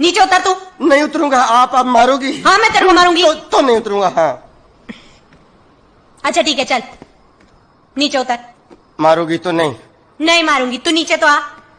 नीचे उतर तू। नहीं उतरूँगा आप अब मारोगी। हाँ मैं तेरे को मारूँगी। तो, तो नहीं उतरूँगा हाँ। अच्छा ठीक है चल। नीचे उतर। मारोगी तो नहीं। नहीं मारूँगी। तू नीचे तो आ।